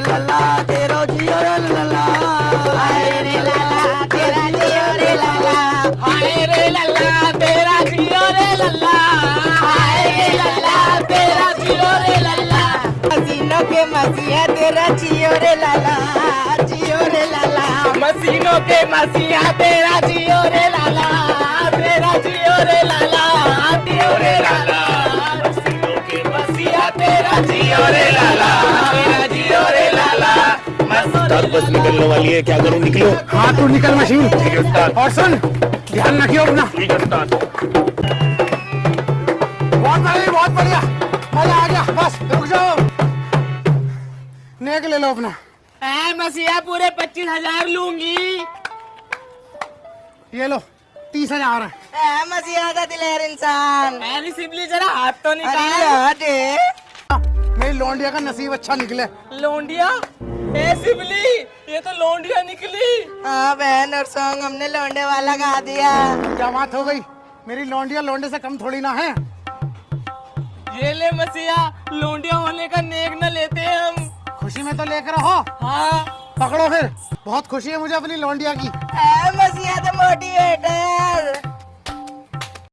रे लल्ला जियो रे लल्ला हाय रे लल्ला तेरा जियो रे हाय तेरा जियो रे लल्ला हाय रे लल्ला तेरा जियो रे लल्ला मसीनों के मसीहा तेरा जियो रे लल्ला जियो रे लल्ला मसीनों के मसीहा तेरा जियो रे लाला तेरा जियो रे लाला जियो रे लाला मसीनों के मसीहा तेरा जियो रे लाला बस निकलने वाली है क्या करूँ निकलो। हाँ तू निकल मशीन। और सुन ध्यान रखियो अपना। है बहुत बढ़िया बहुत बढ़िया। मज़ा आ गया बस रुक जाओ। नेक ले लो अपना। ऐ मसीहा पूरे पच्चीस हज़ार लूँगी। ये लो तीस हज़ार। है मसीहा का दिलेर इंसान। ऐ सिबली जरा हाथ तो निकाल। मेरी लौंडिया का नसीब अच्छा निकले। लोंडिया? सिबली ये तो लौंडिया निकली। हाँ बहन और सॉन्ग हमने लौंडे वाला गा दिया। क्या बात हो गई? मेरी लौंडिया लौंडे से कम थोड़ी ना है। ये ले मसीहा लौंडिया होने का नेक न लेते हम। खुशी में तो लेकर रहो। हाँ। पकड़ो फिर। बहुत खुशी है मुझे अपनी लौंडिया की। ए मसीहा तो